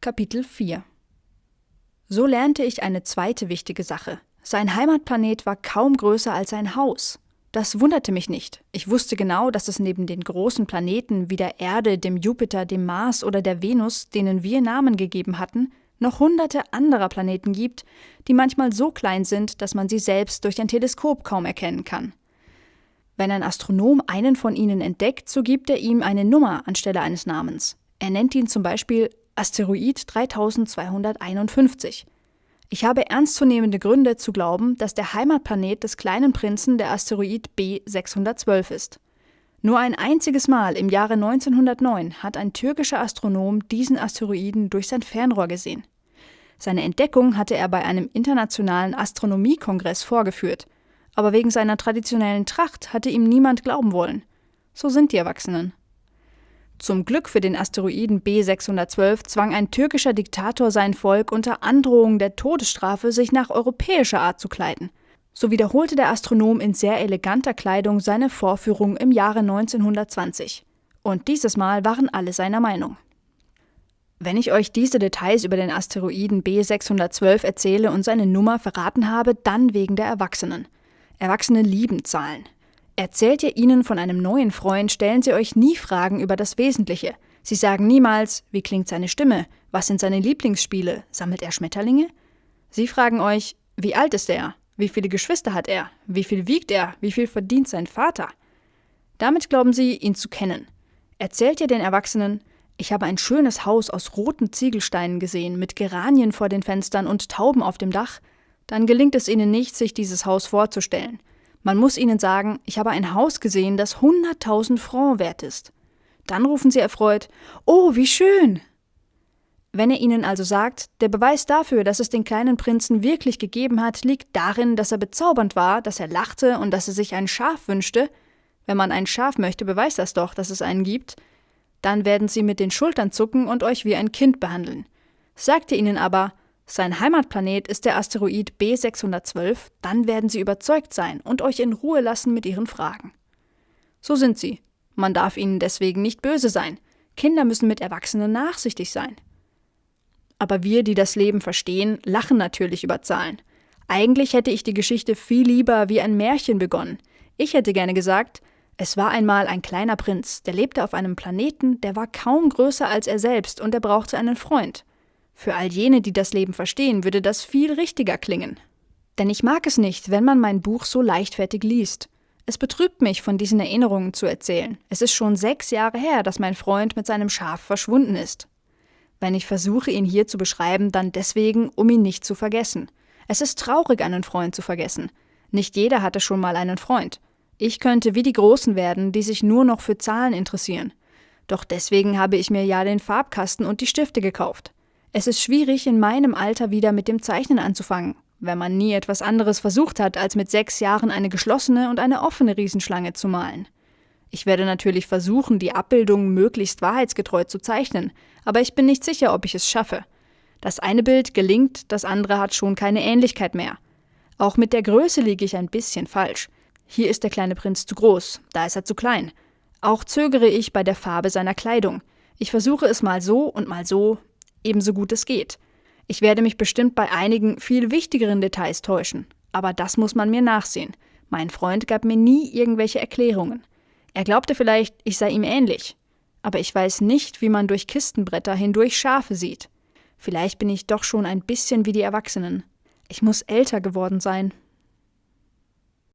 Kapitel 4 So lernte ich eine zweite wichtige Sache. Sein Heimatplanet war kaum größer als ein Haus. Das wunderte mich nicht. Ich wusste genau, dass es neben den großen Planeten wie der Erde, dem Jupiter, dem Mars oder der Venus, denen wir Namen gegeben hatten, noch hunderte anderer Planeten gibt, die manchmal so klein sind, dass man sie selbst durch ein Teleskop kaum erkennen kann. Wenn ein Astronom einen von ihnen entdeckt, so gibt er ihm eine Nummer anstelle eines Namens. Er nennt ihn zum Beispiel Asteroid 3251. Ich habe ernstzunehmende Gründe zu glauben, dass der Heimatplanet des kleinen Prinzen der Asteroid B612 ist. Nur ein einziges Mal im Jahre 1909 hat ein türkischer Astronom diesen Asteroiden durch sein Fernrohr gesehen. Seine Entdeckung hatte er bei einem internationalen Astronomiekongress vorgeführt, aber wegen seiner traditionellen Tracht hatte ihm niemand glauben wollen. So sind die Erwachsenen. Zum Glück für den Asteroiden B612 zwang ein türkischer Diktator sein Volk unter Androhung der Todesstrafe, sich nach europäischer Art zu kleiden. So wiederholte der Astronom in sehr eleganter Kleidung seine Vorführung im Jahre 1920. Und dieses Mal waren alle seiner Meinung. Wenn ich euch diese Details über den Asteroiden B612 erzähle und seine Nummer verraten habe, dann wegen der Erwachsenen. Erwachsene lieben Zahlen. Erzählt ihr ihnen von einem neuen Freund, stellen sie euch nie Fragen über das Wesentliche. Sie sagen niemals, wie klingt seine Stimme, was sind seine Lieblingsspiele, sammelt er Schmetterlinge? Sie fragen euch, wie alt ist er, wie viele Geschwister hat er, wie viel wiegt er, wie viel verdient sein Vater? Damit glauben sie, ihn zu kennen. Erzählt ihr den Erwachsenen, ich habe ein schönes Haus aus roten Ziegelsteinen gesehen, mit Geranien vor den Fenstern und Tauben auf dem Dach, dann gelingt es ihnen nicht, sich dieses Haus vorzustellen. Man muss ihnen sagen, ich habe ein Haus gesehen, das 100.000 Francs wert ist. Dann rufen sie erfreut, Oh, wie schön! Wenn er ihnen also sagt, der Beweis dafür, dass es den kleinen Prinzen wirklich gegeben hat, liegt darin, dass er bezaubernd war, dass er lachte und dass er sich ein Schaf wünschte, wenn man ein Schaf möchte, beweist das doch, dass es einen gibt, dann werden sie mit den Schultern zucken und euch wie ein Kind behandeln. Sagt ihr ihnen aber, sein Heimatplanet ist der Asteroid B612, dann werden sie überzeugt sein und euch in Ruhe lassen mit ihren Fragen. So sind sie. Man darf ihnen deswegen nicht böse sein. Kinder müssen mit Erwachsenen nachsichtig sein. Aber wir, die das Leben verstehen, lachen natürlich über Zahlen. Eigentlich hätte ich die Geschichte viel lieber wie ein Märchen begonnen. Ich hätte gerne gesagt, es war einmal ein kleiner Prinz, der lebte auf einem Planeten, der war kaum größer als er selbst und er brauchte einen Freund. Für all jene, die das Leben verstehen, würde das viel richtiger klingen. Denn ich mag es nicht, wenn man mein Buch so leichtfertig liest. Es betrübt mich, von diesen Erinnerungen zu erzählen. Es ist schon sechs Jahre her, dass mein Freund mit seinem Schaf verschwunden ist. Wenn ich versuche, ihn hier zu beschreiben, dann deswegen, um ihn nicht zu vergessen. Es ist traurig, einen Freund zu vergessen. Nicht jeder hatte schon mal einen Freund. Ich könnte wie die Großen werden, die sich nur noch für Zahlen interessieren. Doch deswegen habe ich mir ja den Farbkasten und die Stifte gekauft. Es ist schwierig, in meinem Alter wieder mit dem Zeichnen anzufangen, wenn man nie etwas anderes versucht hat, als mit sechs Jahren eine geschlossene und eine offene Riesenschlange zu malen. Ich werde natürlich versuchen, die Abbildung möglichst wahrheitsgetreu zu zeichnen, aber ich bin nicht sicher, ob ich es schaffe. Das eine Bild gelingt, das andere hat schon keine Ähnlichkeit mehr. Auch mit der Größe liege ich ein bisschen falsch. Hier ist der kleine Prinz zu groß, da ist er zu klein. Auch zögere ich bei der Farbe seiner Kleidung. Ich versuche es mal so und mal so, ebenso gut es geht. Ich werde mich bestimmt bei einigen viel wichtigeren Details täuschen, aber das muss man mir nachsehen. Mein Freund gab mir nie irgendwelche Erklärungen. Er glaubte vielleicht, ich sei ihm ähnlich. Aber ich weiß nicht, wie man durch Kistenbretter hindurch Schafe sieht. Vielleicht bin ich doch schon ein bisschen wie die Erwachsenen. Ich muss älter geworden sein,